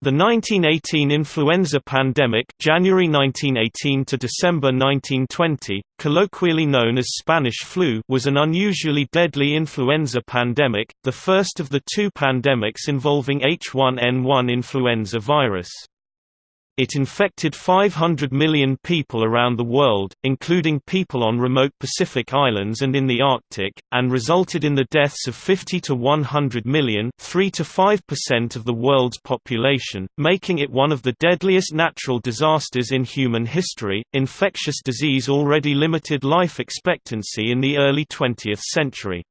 The 1918 influenza pandemic January 1918 to December 1920, colloquially known as Spanish flu was an unusually deadly influenza pandemic, the first of the two pandemics involving H1N1 influenza virus. It infected 500 million people around the world, including people on remote Pacific islands and in the Arctic, and resulted in the deaths of 50 to 100 million 3 to 5% of the world's population, making it one of the deadliest natural disasters in human history. Infectious disease already limited life expectancy in the early 20th century.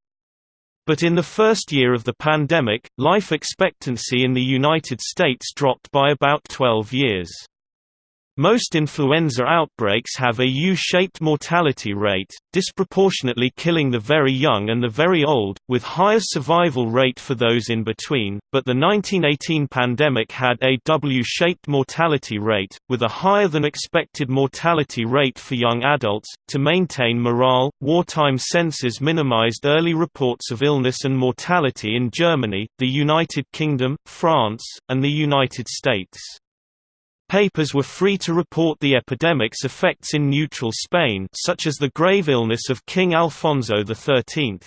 But in the first year of the pandemic, life expectancy in the United States dropped by about 12 years. Most influenza outbreaks have a U-shaped mortality rate, disproportionately killing the very young and the very old, with higher survival rate for those in between, but the 1918 pandemic had a W-shaped mortality rate, with a higher than expected mortality rate for young adults. To maintain morale, wartime census minimized early reports of illness and mortality in Germany, the United Kingdom, France, and the United States. Papers were free to report the epidemic's effects in neutral Spain such as the grave illness of King Alfonso XIII.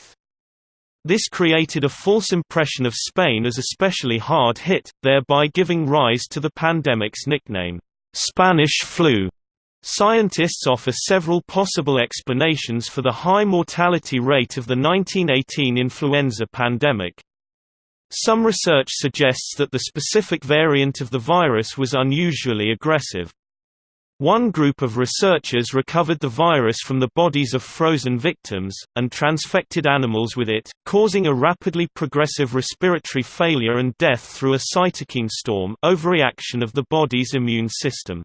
This created a false impression of Spain as especially hard hit, thereby giving rise to the pandemic's nickname, Spanish flu. Scientists offer several possible explanations for the high mortality rate of the 1918 influenza pandemic. Some research suggests that the specific variant of the virus was unusually aggressive. One group of researchers recovered the virus from the bodies of frozen victims, and transfected animals with it, causing a rapidly progressive respiratory failure and death through a cytokine storm overreaction of the body's immune system.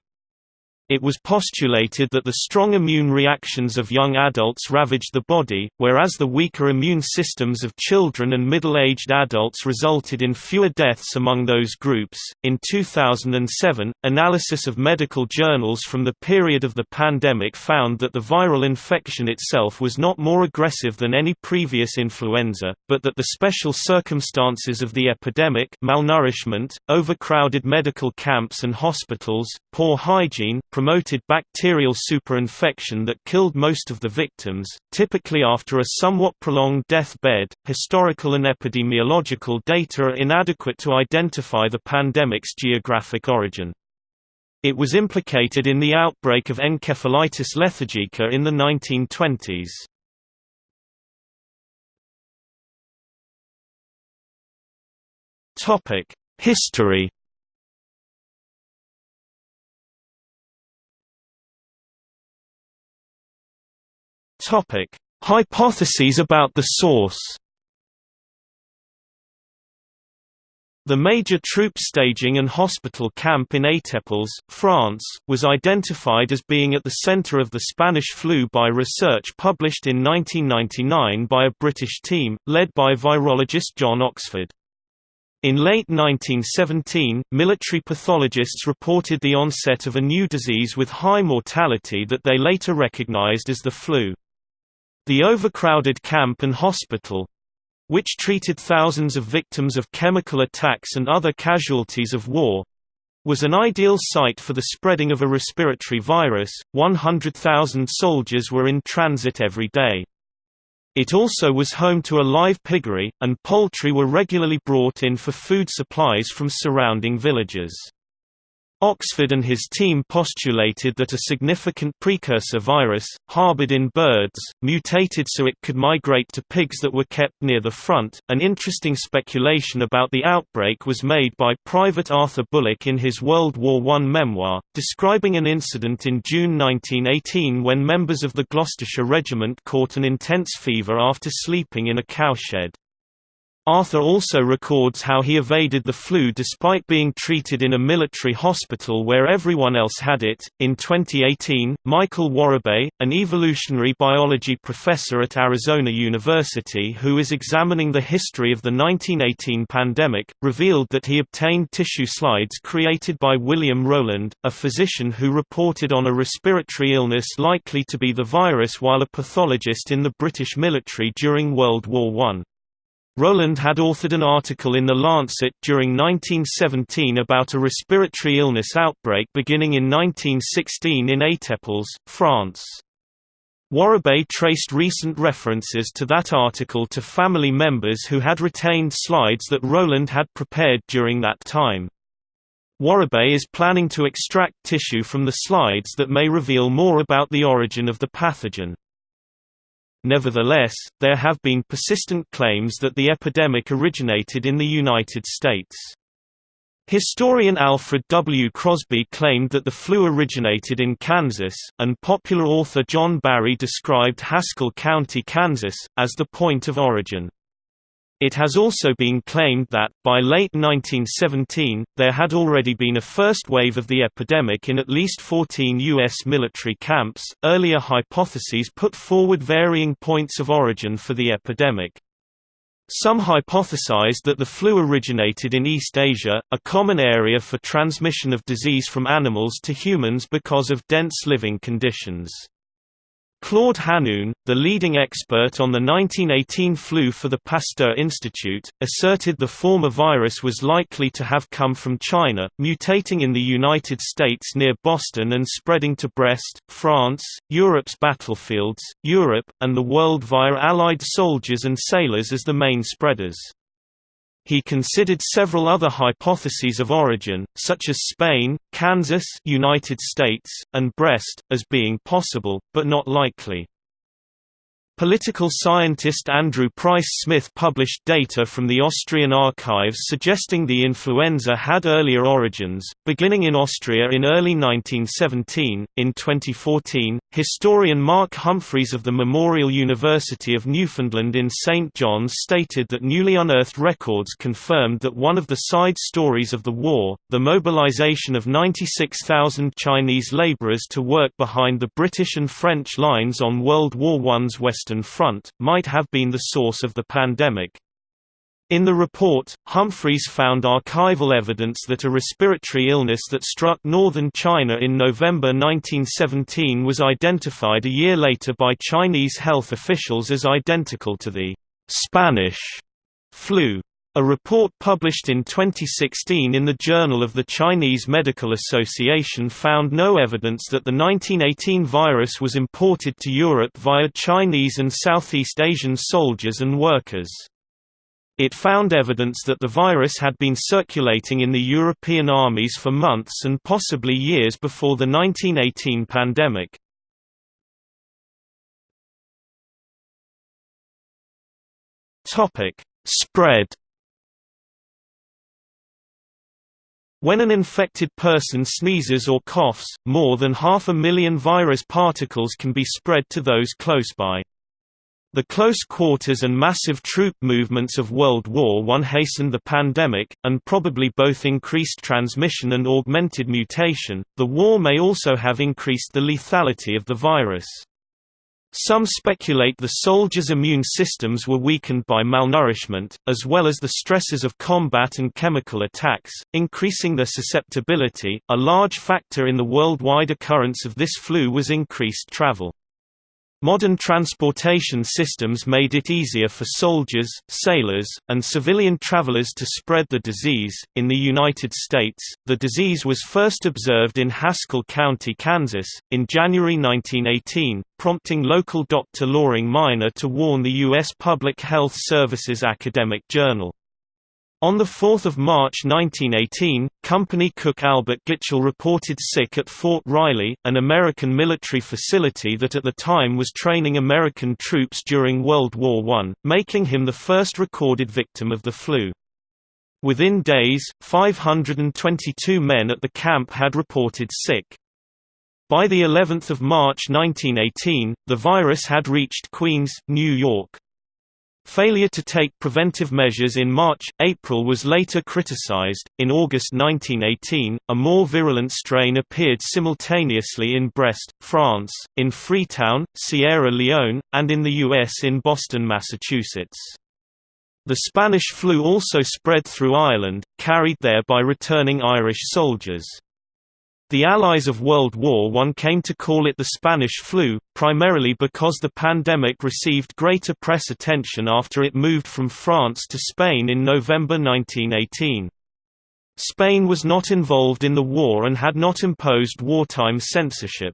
It was postulated that the strong immune reactions of young adults ravaged the body, whereas the weaker immune systems of children and middle aged adults resulted in fewer deaths among those groups. In 2007, analysis of medical journals from the period of the pandemic found that the viral infection itself was not more aggressive than any previous influenza, but that the special circumstances of the epidemic malnourishment, overcrowded medical camps and hospitals, poor hygiene, promoted bacterial superinfection that killed most of the victims, typically after a somewhat prolonged death bed. Historical and epidemiological data are inadequate to identify the pandemic's geographic origin. It was implicated in the outbreak of encephalitis lethargica in the 1920s. Topic: History Topic: Hypotheses about the source. The major troop staging and hospital camp in Étaples, France, was identified as being at the center of the Spanish flu by research published in 1999 by a British team, led by virologist John Oxford. In late 1917, military pathologists reported the onset of a new disease with high mortality that they later recognized as the flu. The overcrowded camp and hospital which treated thousands of victims of chemical attacks and other casualties of war was an ideal site for the spreading of a respiratory virus. 100,000 soldiers were in transit every day. It also was home to a live piggery, and poultry were regularly brought in for food supplies from surrounding villages. Oxford and his team postulated that a significant precursor virus, harbored in birds, mutated so it could migrate to pigs that were kept near the front. An interesting speculation about the outbreak was made by Private Arthur Bullock in his World War I memoir, describing an incident in June 1918 when members of the Gloucestershire Regiment caught an intense fever after sleeping in a cowshed. Arthur also records how he evaded the flu despite being treated in a military hospital where everyone else had it. In 2018, Michael Worobey, an evolutionary biology professor at Arizona University who is examining the history of the 1918 pandemic, revealed that he obtained tissue slides created by William Rolland, a physician who reported on a respiratory illness likely to be the virus while a pathologist in the British military during World War I. Rolland had authored an article in The Lancet during 1917 about a respiratory illness outbreak beginning in 1916 in Étaples, France. Worobey traced recent references to that article to family members who had retained slides that Rolland had prepared during that time. Worobey is planning to extract tissue from the slides that may reveal more about the origin of the pathogen. Nevertheless, there have been persistent claims that the epidemic originated in the United States. Historian Alfred W. Crosby claimed that the flu originated in Kansas, and popular author John Barry described Haskell County, Kansas, as the point of origin. It has also been claimed that, by late 1917, there had already been a first wave of the epidemic in at least 14 U.S. military camps. Earlier hypotheses put forward varying points of origin for the epidemic. Some hypothesized that the flu originated in East Asia, a common area for transmission of disease from animals to humans because of dense living conditions. Claude Hannoun, the leading expert on the 1918 flu for the Pasteur Institute, asserted the former virus was likely to have come from China, mutating in the United States near Boston and spreading to Brest, France, Europe's battlefields, Europe, and the world via Allied soldiers and sailors as the main spreaders. He considered several other hypotheses of origin, such as Spain, Kansas United States, and Brest, as being possible, but not likely. Political scientist Andrew Price Smith published data from the Austrian archives suggesting the influenza had earlier origins, beginning in Austria in early 1917. In 2014, historian Mark Humphries of the Memorial University of Newfoundland in St. John's stated that newly unearthed records confirmed that one of the side stories of the war, the mobilization of 96,000 Chinese laborers to work behind the British and French lines on World War I's West Western Front, might have been the source of the pandemic. In the report, Humphries found archival evidence that a respiratory illness that struck northern China in November 1917 was identified a year later by Chinese health officials as identical to the Spanish flu. A report published in 2016 in the Journal of the Chinese Medical Association found no evidence that the 1918 virus was imported to Europe via Chinese and Southeast Asian soldiers and workers. It found evidence that the virus had been circulating in the European armies for months and possibly years before the 1918 pandemic. Spread When an infected person sneezes or coughs, more than half a million virus particles can be spread to those close by. The close quarters and massive troop movements of World War I hastened the pandemic, and probably both increased transmission and augmented mutation. The war may also have increased the lethality of the virus. Some speculate the soldiers' immune systems were weakened by malnourishment, as well as the stresses of combat and chemical attacks, increasing their susceptibility. A large factor in the worldwide occurrence of this flu was increased travel. Modern transportation systems made it easier for soldiers, sailors, and civilian travelers to spread the disease. In the United States, the disease was first observed in Haskell County, Kansas, in January 1918, prompting local Dr. Loring Miner to warn the U.S. Public Health Service's academic journal. On 4 March 1918, company cook Albert Gitchell reported sick at Fort Riley, an American military facility that at the time was training American troops during World War I, making him the first recorded victim of the flu. Within days, 522 men at the camp had reported sick. By the 11th of March 1918, the virus had reached Queens, New York. Failure to take preventive measures in March, April was later criticized. In August 1918, a more virulent strain appeared simultaneously in Brest, France, in Freetown, Sierra Leone, and in the U.S. in Boston, Massachusetts. The Spanish flu also spread through Ireland, carried there by returning Irish soldiers. The Allies of World War I came to call it the Spanish flu, primarily because the pandemic received greater press attention after it moved from France to Spain in November 1918. Spain was not involved in the war and had not imposed wartime censorship.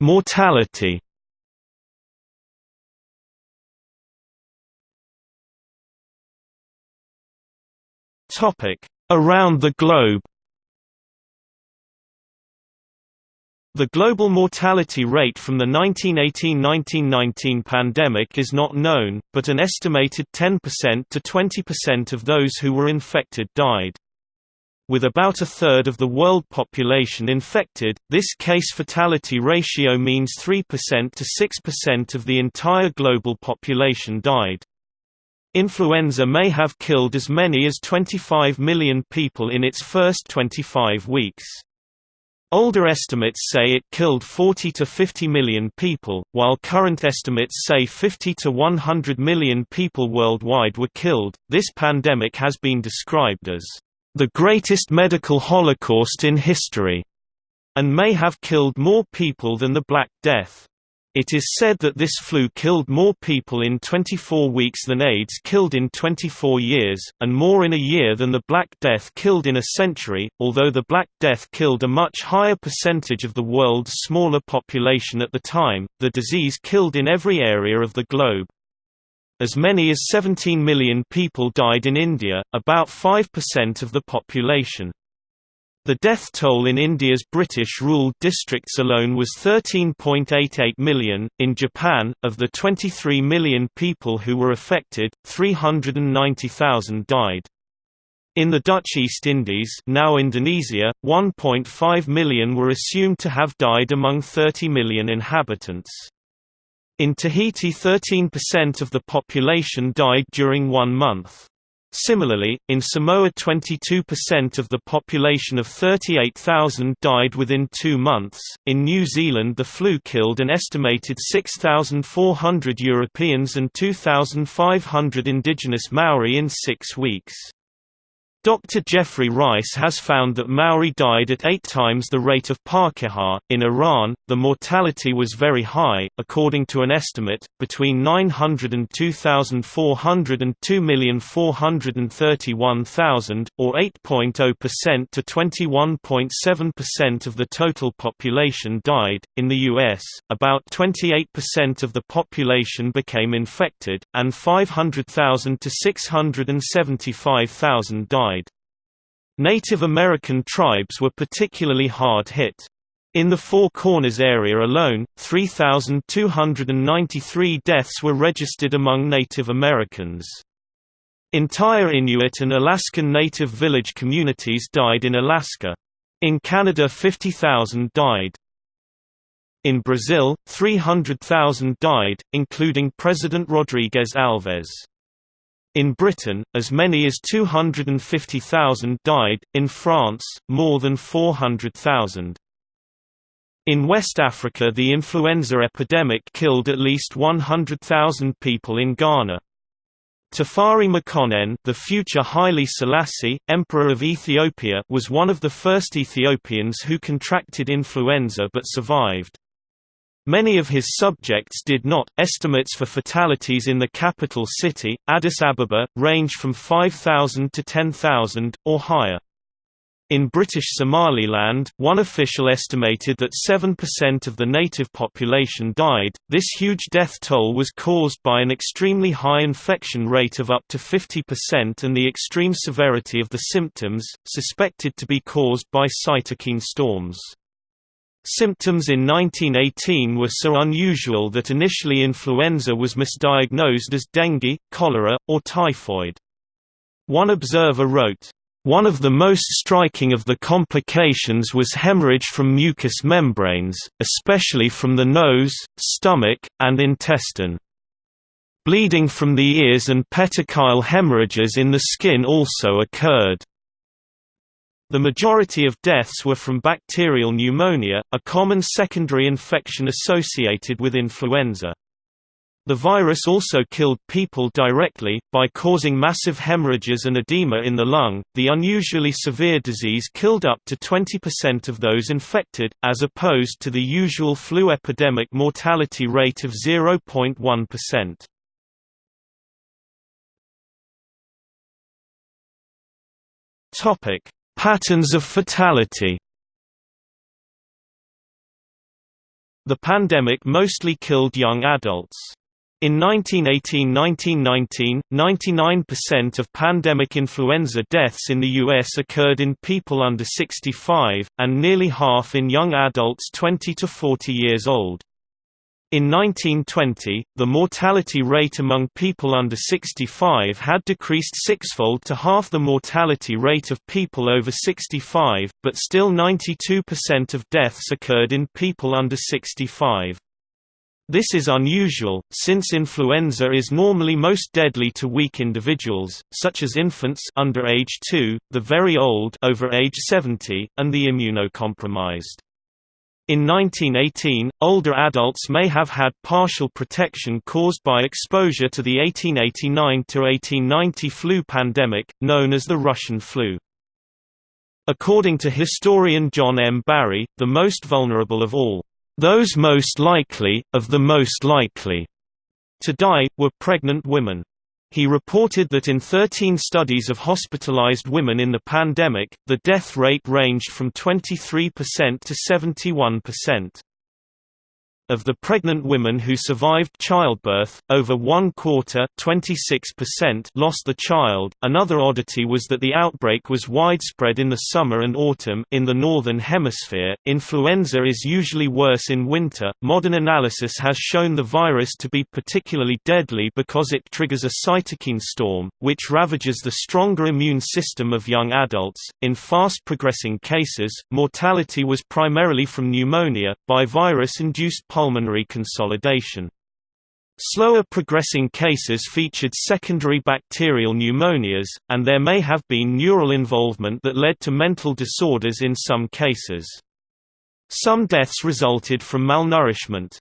Mortality Around the globe The global mortality rate from the 1918–1919 pandemic is not known, but an estimated 10% to 20% of those who were infected died. With about a third of the world population infected, this case fatality ratio means 3% to 6% of the entire global population died. Influenza may have killed as many as 25 million people in its first 25 weeks. Older estimates say it killed 40 to 50 million people, while current estimates say 50 to 100 million people worldwide were killed. This pandemic has been described as the greatest medical holocaust in history and may have killed more people than the Black Death. It is said that this flu killed more people in 24 weeks than AIDS killed in 24 years, and more in a year than the Black Death killed in a century, although the Black Death killed a much higher percentage of the world's smaller population at the time, the disease killed in every area of the globe. As many as 17 million people died in India, about 5% of the population. The death toll in India's British-ruled districts alone was 13.88 million. In Japan, of the 23 million people who were affected, 390,000 died. In the Dutch East Indies now Indonesia, 1.5 million were assumed to have died among 30 million inhabitants. In Tahiti 13% of the population died during one month. Similarly, in Samoa 22% of the population of 38,000 died within two months. In New Zealand the flu killed an estimated 6,400 Europeans and 2,500 indigenous Maori in six weeks. Dr. Geoffrey Rice has found that Maori died at eight times the rate of Pakeha. In Iran, the mortality was very high, according to an estimate, between 902,400 and 2,431,000, or 8.0% to 21.7% of the total population died. In the U.S., about 28% of the population became infected, and 500,000 to 675,000 died died. Native American tribes were particularly hard hit. In the Four Corners area alone, 3,293 deaths were registered among Native Americans. Entire Inuit and Alaskan Native village communities died in Alaska. In Canada 50,000 died. In Brazil, 300,000 died, including President Rodrigues Alves. In Britain, as many as 250,000 died, in France, more than 400,000. In West Africa the influenza epidemic killed at least 100,000 people in Ghana. Tafari Makonnen the future Haile Selassie, Emperor of Ethiopia was one of the first Ethiopians who contracted influenza but survived. Many of his subjects did not. Estimates for fatalities in the capital city, Addis Ababa, range from 5,000 to 10,000, or higher. In British Somaliland, one official estimated that 7% of the native population died. This huge death toll was caused by an extremely high infection rate of up to 50% and the extreme severity of the symptoms, suspected to be caused by cytokine storms. Symptoms in 1918 were so unusual that initially influenza was misdiagnosed as dengue, cholera, or typhoid. One observer wrote, one of the most striking of the complications was hemorrhage from mucous membranes, especially from the nose, stomach, and intestine. Bleeding from the ears and petechial hemorrhages in the skin also occurred. The majority of deaths were from bacterial pneumonia, a common secondary infection associated with influenza. The virus also killed people directly, by causing massive hemorrhages and edema in the lung. The unusually severe disease killed up to 20% of those infected, as opposed to the usual flu epidemic mortality rate of 0.1%. Topic: Patterns of fatality. The pandemic mostly killed young adults. In 1918–1919, 99% of pandemic influenza deaths in the U.S. occurred in people under 65, and nearly half in young adults 20 to 40 years old. In 1920, the mortality rate among people under 65 had decreased sixfold to half the mortality rate of people over 65, but still 92% of deaths occurred in people under 65. This is unusual, since influenza is normally most deadly to weak individuals, such as infants under age 2, the very old over age 70, and the immunocompromised. In 1918, older adults may have had partial protection caused by exposure to the 1889–1890 flu pandemic, known as the Russian flu. According to historian John M. Barry, the most vulnerable of all those most likely, of the most likely, to die, were pregnant women. He reported that in 13 studies of hospitalized women in the pandemic, the death rate ranged from 23% to 71%. Of the pregnant women who survived childbirth, over one quarter lost the child. Another oddity was that the outbreak was widespread in the summer and autumn in the northern hemisphere. Influenza is usually worse in winter. Modern analysis has shown the virus to be particularly deadly because it triggers a cytokine storm, which ravages the stronger immune system of young adults. In fast progressing cases, mortality was primarily from pneumonia, by virus induced pulmonary consolidation. Slower progressing cases featured secondary bacterial pneumonias, and there may have been neural involvement that led to mental disorders in some cases. Some deaths resulted from malnourishment.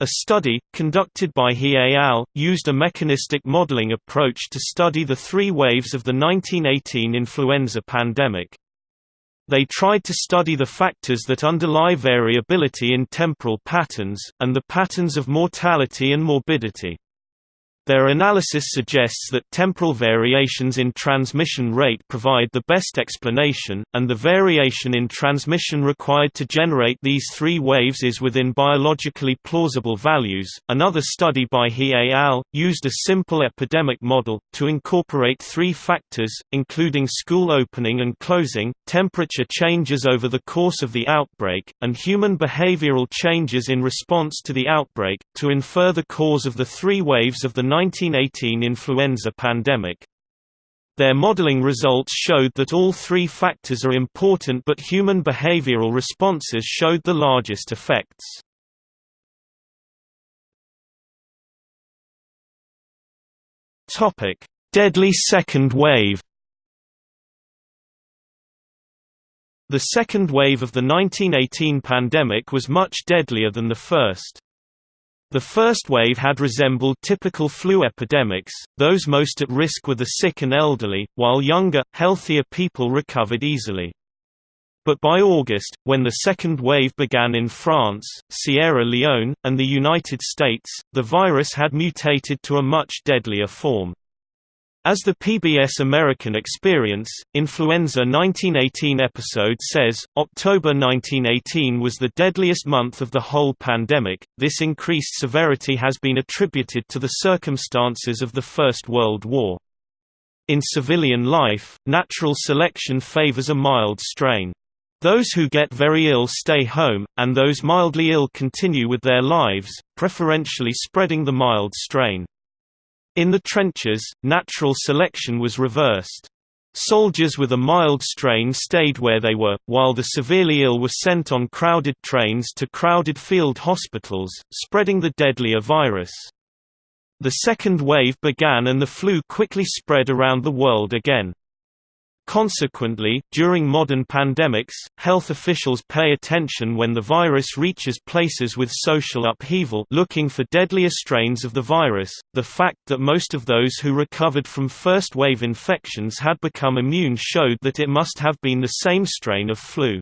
A study, conducted by He et al., used a mechanistic modeling approach to study the three waves of the 1918 influenza pandemic. They tried to study the factors that underlie variability in temporal patterns, and the patterns of mortality and morbidity. Their analysis suggests that temporal variations in transmission rate provide the best explanation, and the variation in transmission required to generate these three waves is within biologically plausible values. Another study by He et al. used a simple epidemic model, to incorporate three factors, including school opening and closing, temperature changes over the course of the outbreak, and human behavioral changes in response to the outbreak, to infer the cause of the three waves of the 1918 influenza pandemic. Their modeling results showed that all three factors are important but human behavioral responses showed the largest effects. Deadly second wave The second wave of the 1918 pandemic was much deadlier than the first. The first wave had resembled typical flu epidemics, those most at risk were the sick and elderly, while younger, healthier people recovered easily. But by August, when the second wave began in France, Sierra Leone, and the United States, the virus had mutated to a much deadlier form. As the PBS American Experience, Influenza 1918 episode says, October 1918 was the deadliest month of the whole pandemic. This increased severity has been attributed to the circumstances of the First World War. In civilian life, natural selection favors a mild strain. Those who get very ill stay home, and those mildly ill continue with their lives, preferentially spreading the mild strain. In the trenches, natural selection was reversed. Soldiers with a mild strain stayed where they were, while the severely ill were sent on crowded trains to crowded field hospitals, spreading the deadlier virus. The second wave began and the flu quickly spread around the world again. Consequently, during modern pandemics, health officials pay attention when the virus reaches places with social upheaval looking for deadlier strains of the virus. The fact that most of those who recovered from first-wave infections had become immune showed that it must have been the same strain of flu.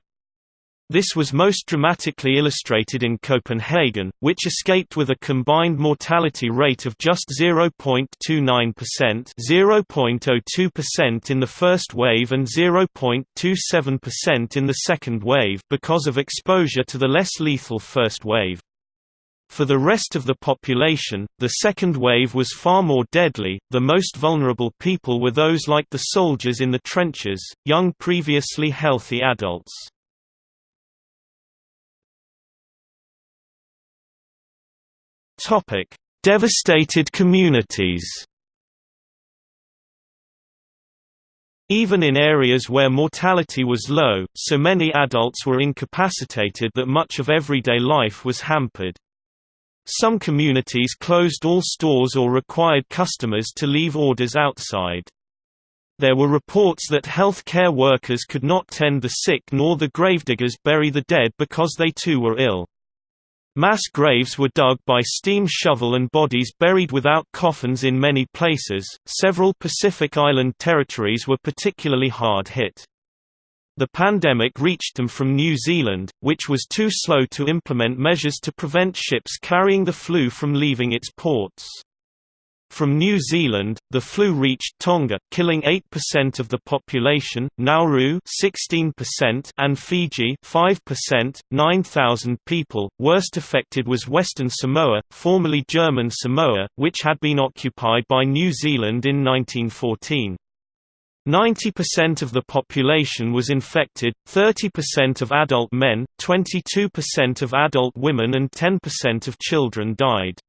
This was most dramatically illustrated in Copenhagen, which escaped with a combined mortality rate of just 0.29%, 0.02% in the first wave and 0.27% in the second wave because of exposure to the less lethal first wave. For the rest of the population, the second wave was far more deadly. The most vulnerable people were those like the soldiers in the trenches, young previously healthy adults. Topic: Devastated communities. Even in areas where mortality was low, so many adults were incapacitated that much of everyday life was hampered. Some communities closed all stores or required customers to leave orders outside. There were reports that health care workers could not tend the sick nor the gravediggers bury the dead because they too were ill. Mass graves were dug by steam shovel and bodies buried without coffins in many places. Several Pacific Island territories were particularly hard hit. The pandemic reached them from New Zealand, which was too slow to implement measures to prevent ships carrying the flu from leaving its ports. From New Zealand, the flu reached Tonga, killing 8% of the population, Nauru 16% and Fiji 5%, 9,000 people. Worst affected was Western Samoa, formerly German Samoa, which had been occupied by New Zealand in 1914. 90% of the population was infected, 30% of adult men, 22% of adult women and 10% of children died.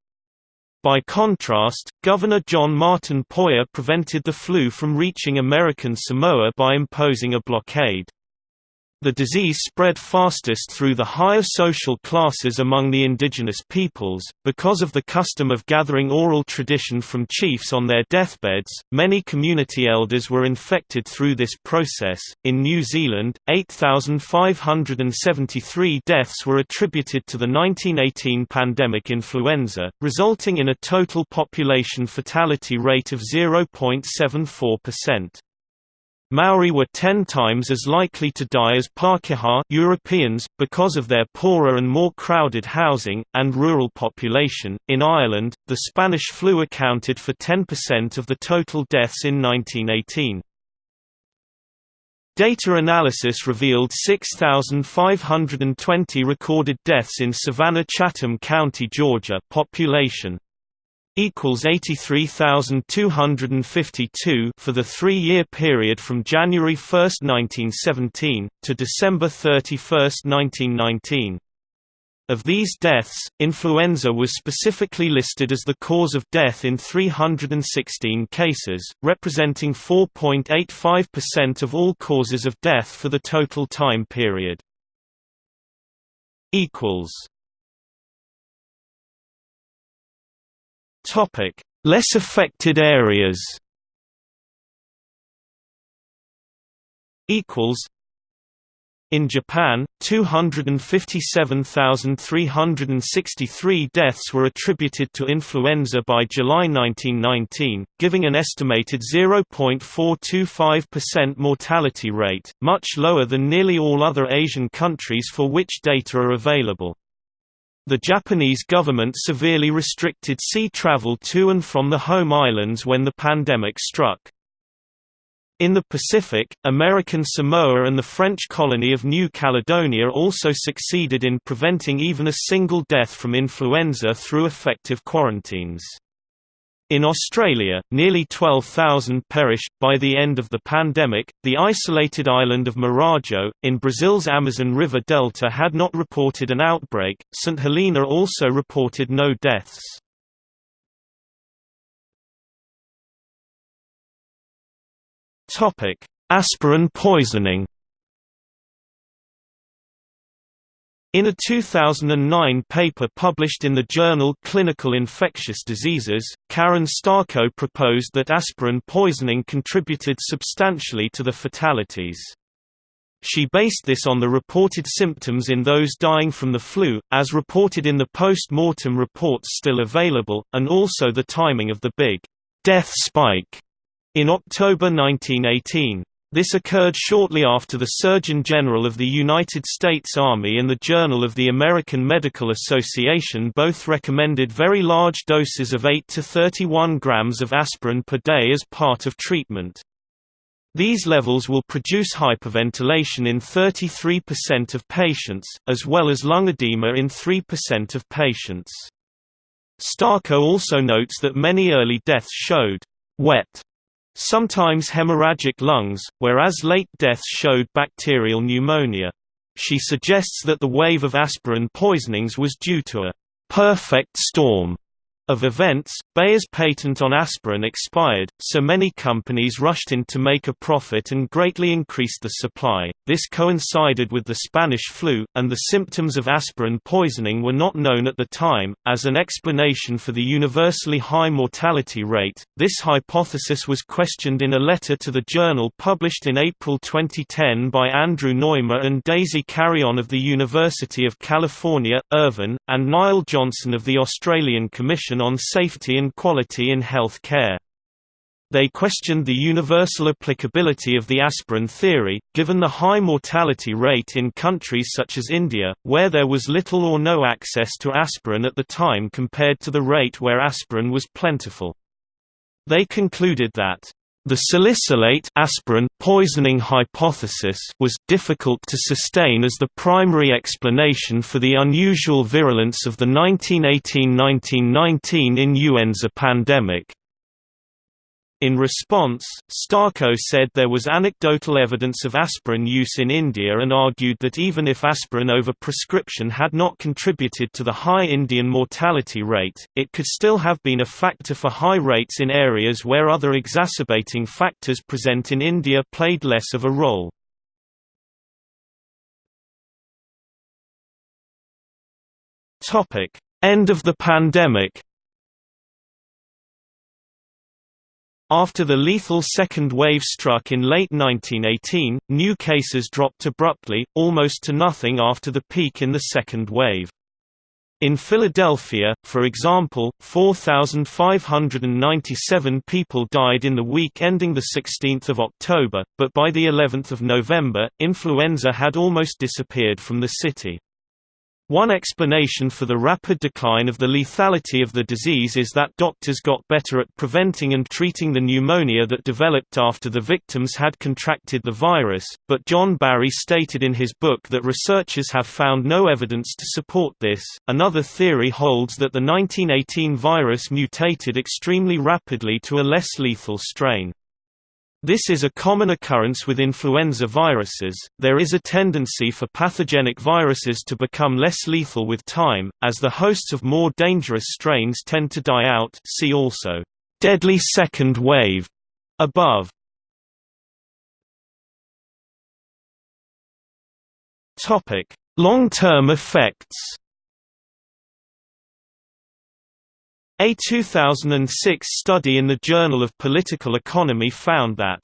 By contrast, Governor John Martin Poyer prevented the flu from reaching American Samoa by imposing a blockade. The disease spread fastest through the higher social classes among the indigenous peoples. Because of the custom of gathering oral tradition from chiefs on their deathbeds, many community elders were infected through this process. In New Zealand, 8,573 deaths were attributed to the 1918 pandemic influenza, resulting in a total population fatality rate of 0.74%. Maori were ten times as likely to die as Pākehā Europeans, because of their poorer and more crowded housing, and rural population. In Ireland, the Spanish flu accounted for 10% of the total deaths in 1918. Data analysis revealed 6,520 recorded deaths in Savannah-Chatham County, Georgia population equals 83,252 for the three-year period from January 1, 1917, to December 31, 1919. Of these deaths, influenza was specifically listed as the cause of death in 316 cases, representing 4.85% of all causes of death for the total time period. equals Topic: Less affected areas. Equals. In Japan, 257,363 deaths were attributed to influenza by July 1919, giving an estimated 0.425% mortality rate, much lower than nearly all other Asian countries for which data are available. The Japanese government severely restricted sea travel to and from the home islands when the pandemic struck. In the Pacific, American Samoa and the French colony of New Caledonia also succeeded in preventing even a single death from influenza through effective quarantines. In Australia, nearly 12,000 perished. By the end of the pandemic, the isolated island of Marajo, in Brazil's Amazon River Delta, had not reported an outbreak. St. Helena also reported no deaths. Aspirin poisoning In a 2009 paper published in the journal Clinical Infectious Diseases, Karen Starko proposed that aspirin poisoning contributed substantially to the fatalities. She based this on the reported symptoms in those dying from the flu, as reported in the post-mortem reports still available, and also the timing of the big death spike in October 1918. This occurred shortly after the Surgeon General of the United States Army and the Journal of the American Medical Association both recommended very large doses of 8 to 31 grams of aspirin per day as part of treatment. These levels will produce hyperventilation in 33% of patients, as well as lung edema in 3% of patients. Starko also notes that many early deaths showed wet sometimes hemorrhagic lungs, whereas late deaths showed bacterial pneumonia. She suggests that the wave of aspirin poisonings was due to a perfect storm of events, Bayer's patent on aspirin expired, so many companies rushed in to make a profit and greatly increased the supply. This coincided with the Spanish flu, and the symptoms of aspirin poisoning were not known at the time. As an explanation for the universally high mortality rate, this hypothesis was questioned in a letter to the journal published in April 2010 by Andrew Noymer and Daisy Carreon of the University of California, Irvine, and Niall Johnson of the Australian Commission on Safety and Quality in Health Care. They questioned the universal applicability of the aspirin theory, given the high mortality rate in countries such as India, where there was little or no access to aspirin at the time compared to the rate where aspirin was plentiful. They concluded that the salicylate aspirin poisoning hypothesis was difficult to sustain as the primary explanation for the unusual virulence of the 1918–1919 influenza pandemic. In response, Starko said there was anecdotal evidence of aspirin use in India and argued that even if aspirin over-prescription had not contributed to the high Indian mortality rate, it could still have been a factor for high rates in areas where other exacerbating factors present in India played less of a role. End of the pandemic After the lethal second wave struck in late 1918, new cases dropped abruptly, almost to nothing after the peak in the second wave. In Philadelphia, for example, 4,597 people died in the week ending 16 October, but by the 11th of November, influenza had almost disappeared from the city. One explanation for the rapid decline of the lethality of the disease is that doctors got better at preventing and treating the pneumonia that developed after the victims had contracted the virus, but John Barry stated in his book that researchers have found no evidence to support this. Another theory holds that the 1918 virus mutated extremely rapidly to a less lethal strain. This is a common occurrence with influenza viruses. There is a tendency for pathogenic viruses to become less lethal with time, as the hosts of more dangerous strains tend to die out. See also, deadly second wave above. Topic: Long-term effects. A 2006 study in the Journal of Political Economy found that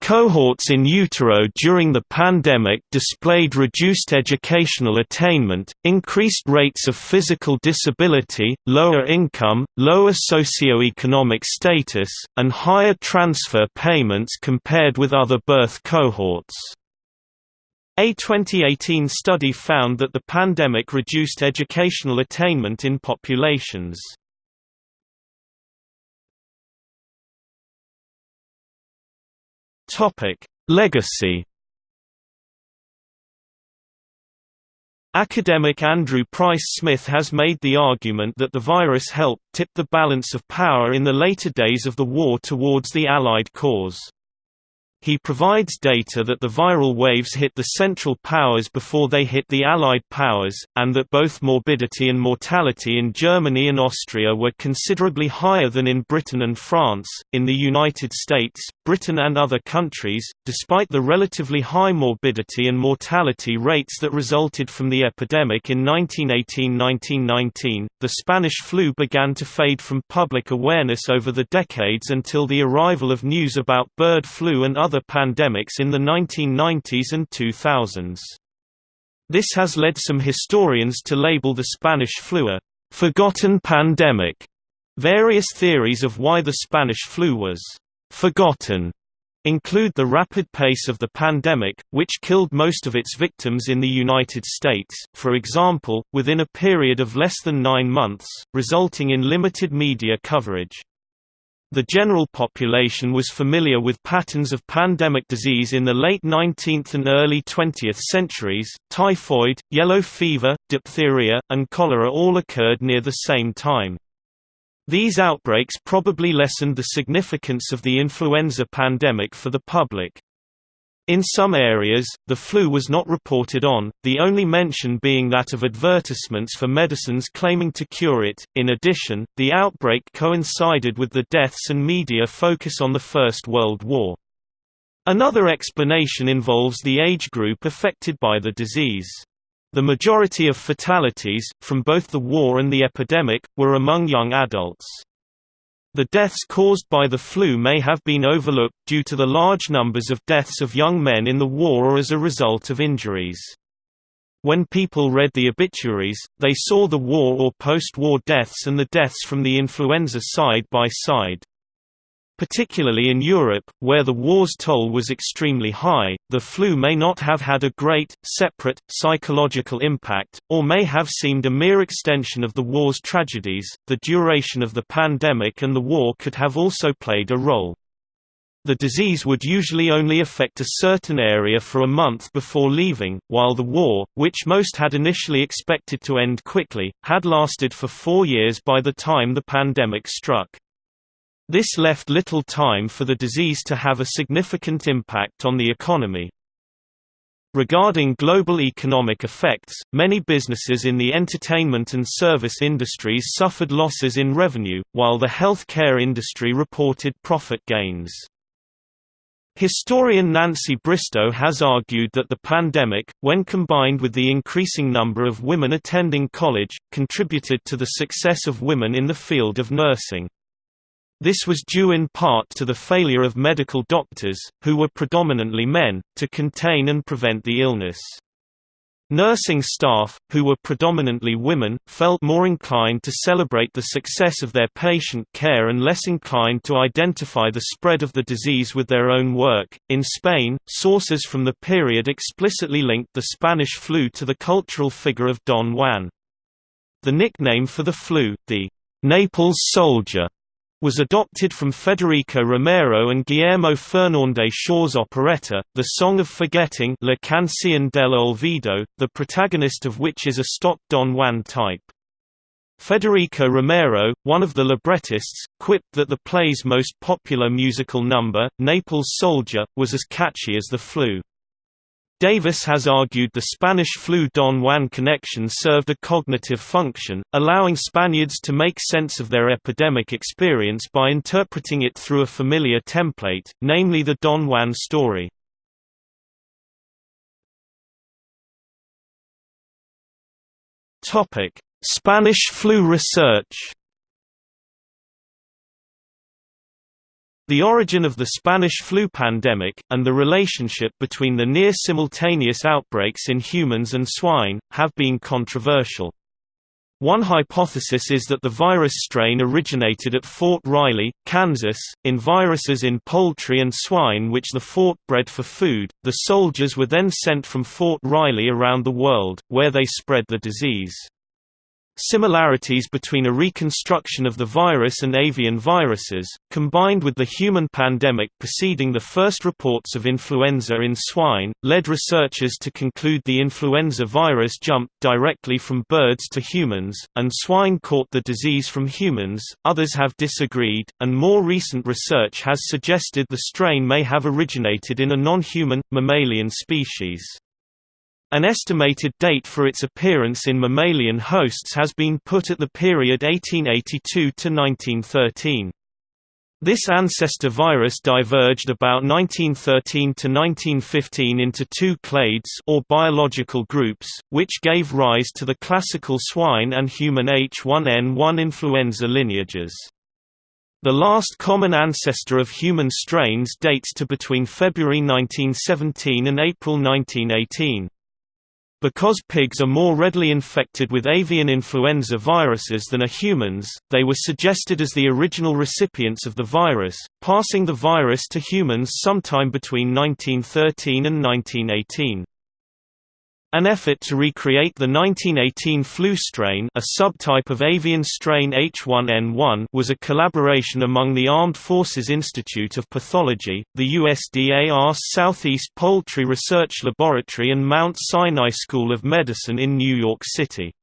Cohorts in utero during the pandemic displayed reduced educational attainment, increased rates of physical disability, lower income, lower socioeconomic status, and higher transfer payments compared with other birth cohorts. A 2018 study found that the pandemic reduced educational attainment in populations Topic: Legacy. Academic Andrew Price Smith has made the argument that the virus helped tip the balance of power in the later days of the war towards the Allied cause. He provides data that the viral waves hit the Central Powers before they hit the Allied powers, and that both morbidity and mortality in Germany and Austria were considerably higher than in Britain and France. In the United States, Britain and other countries, despite the relatively high morbidity and mortality rates that resulted from the epidemic in 1918–1919, the Spanish flu began to fade from public awareness over the decades until the arrival of news about bird flu and other pandemics in the 1990s and 2000s. This has led some historians to label the Spanish flu a forgotten pandemic. Various theories of why the Spanish flu was forgotten include the rapid pace of the pandemic, which killed most of its victims in the United States, for example, within a period of less than nine months, resulting in limited media coverage. The general population was familiar with patterns of pandemic disease in the late 19th and early 20th centuries. Typhoid, yellow fever, diphtheria, and cholera all occurred near the same time. These outbreaks probably lessened the significance of the influenza pandemic for the public. In some areas, the flu was not reported on, the only mention being that of advertisements for medicines claiming to cure it. In addition, the outbreak coincided with the deaths and media focus on the First World War. Another explanation involves the age group affected by the disease. The majority of fatalities, from both the war and the epidemic, were among young adults. The deaths caused by the flu may have been overlooked due to the large numbers of deaths of young men in the war or as a result of injuries. When people read the obituaries, they saw the war or post-war deaths and the deaths from the influenza side by side. Particularly in Europe, where the war's toll was extremely high, the flu may not have had a great, separate, psychological impact, or may have seemed a mere extension of the war's tragedies. The duration of the pandemic and the war could have also played a role. The disease would usually only affect a certain area for a month before leaving, while the war, which most had initially expected to end quickly, had lasted for four years by the time the pandemic struck. This left little time for the disease to have a significant impact on the economy. Regarding global economic effects, many businesses in the entertainment and service industries suffered losses in revenue, while the healthcare industry reported profit gains. Historian Nancy Bristow has argued that the pandemic, when combined with the increasing number of women attending college, contributed to the success of women in the field of nursing. This was due in part to the failure of medical doctors, who were predominantly men, to contain and prevent the illness. Nursing staff, who were predominantly women, felt more inclined to celebrate the success of their patient care and less inclined to identify the spread of the disease with their own work. In Spain, sources from the period explicitly linked the Spanish flu to the cultural figure of Don Juan. The nickname for the flu, the Naples soldier, was adopted from Federico Romero and Guillermo Fernandez Shaw's operetta, The Song of Forgetting La Canción del Olvido, the protagonist of which is a stock Don Juan type. Federico Romero, one of the librettists, quipped that the play's most popular musical number, Naples Soldier, was as catchy as the flu. Davis has argued the Spanish flu-Don Juan connection served a cognitive function, allowing Spaniards to make sense of their epidemic experience by interpreting it through a familiar template, namely the Don Juan story. Spanish flu research The origin of the Spanish flu pandemic, and the relationship between the near-simultaneous outbreaks in humans and swine, have been controversial. One hypothesis is that the virus strain originated at Fort Riley, Kansas, in viruses in poultry and swine which the fort bred for food. The soldiers were then sent from Fort Riley around the world, where they spread the disease. Similarities between a reconstruction of the virus and avian viruses, combined with the human pandemic preceding the first reports of influenza in swine, led researchers to conclude the influenza virus jumped directly from birds to humans, and swine caught the disease from humans. Others have disagreed, and more recent research has suggested the strain may have originated in a non-human, mammalian species. An estimated date for its appearance in mammalian hosts has been put at the period 1882 to 1913. This ancestor virus diverged about 1913 to 1915 into two clades or biological groups, which gave rise to the classical swine and human H1N1 influenza lineages. The last common ancestor of human strains dates to between February 1917 and April 1918. Because pigs are more readily infected with avian influenza viruses than are humans, they were suggested as the original recipients of the virus, passing the virus to humans sometime between 1913 and 1918. An effort to recreate the 1918 flu strain a subtype of avian strain H1N1 was a collaboration among the Armed Forces Institute of Pathology, the USDA's Southeast Poultry Research Laboratory and Mount Sinai School of Medicine in New York City.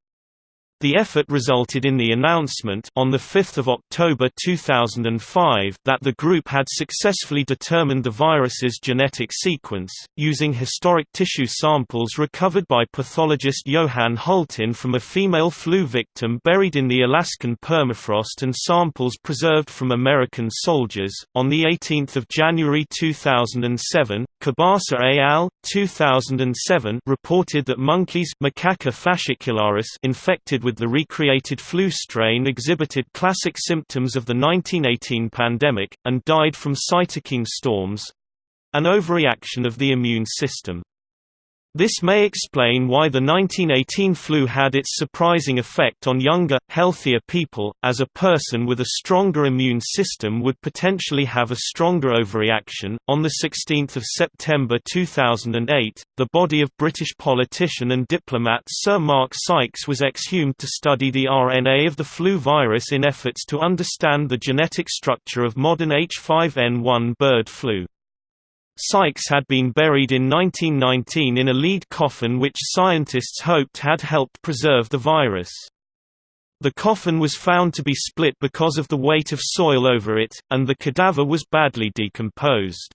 The effort resulted in the announcement on 5 October 2005 that the group had successfully determined the virus's genetic sequence, using historic tissue samples recovered by pathologist Johan Hultin from a female flu victim buried in the Alaskan permafrost and samples preserved from American soldiers. On 18 January 2007, Kobasa et al. 2007 reported that monkeys Macaca fascicularis infected with the recreated flu strain exhibited classic symptoms of the 1918 pandemic, and died from cytokine storms—an overreaction of the immune system. This may explain why the 1918 flu had its surprising effect on younger, healthier people, as a person with a stronger immune system would potentially have a stronger overreaction. On the 16th of September 2008, the body of British politician and diplomat Sir Mark Sykes was exhumed to study the RNA of the flu virus in efforts to understand the genetic structure of modern H5N1 bird flu. Sykes had been buried in 1919 in a lead coffin which scientists hoped had helped preserve the virus. The coffin was found to be split because of the weight of soil over it, and the cadaver was badly decomposed.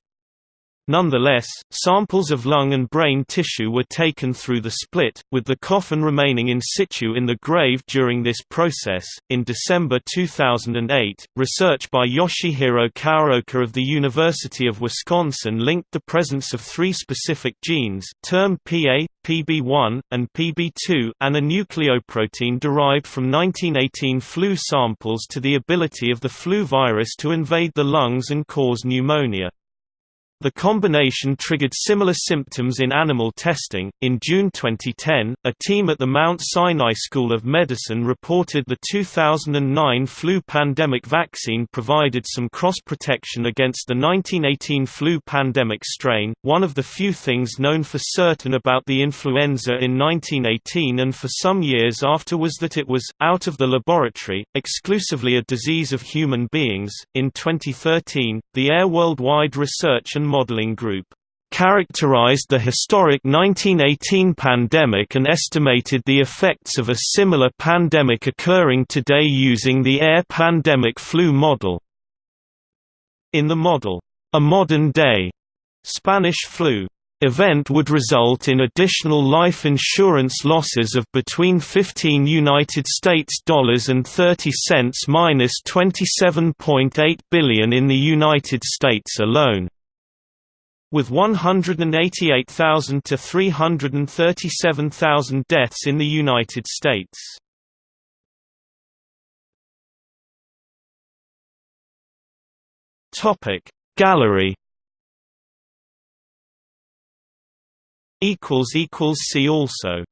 Nonetheless, samples of lung and brain tissue were taken through the split, with the coffin remaining in situ in the grave during this process. In December 2008, research by Yoshihiro Kawaoka of the University of Wisconsin linked the presence of three specific genes termed PA, PB1, and PB2 and a nucleoprotein derived from 1918 flu samples to the ability of the flu virus to invade the lungs and cause pneumonia. The combination triggered similar symptoms in animal testing. In June 2010, a team at the Mount Sinai School of Medicine reported the 2009 flu pandemic vaccine provided some cross protection against the 1918 flu pandemic strain. One of the few things known for certain about the influenza in 1918 and for some years after was that it was, out of the laboratory, exclusively a disease of human beings. In 2013, the Air Worldwide Research and Modeling Group characterized the historic 1918 pandemic and estimated the effects of a similar pandemic occurring today using the air pandemic flu model. In the model, a modern-day Spanish flu event would result in additional life insurance losses of between 15 United States dollars and 30 cents minus 27.8 billion in the United States alone with 188,000 to 337,000 deaths in the United States. Topic Gallery equals equals see also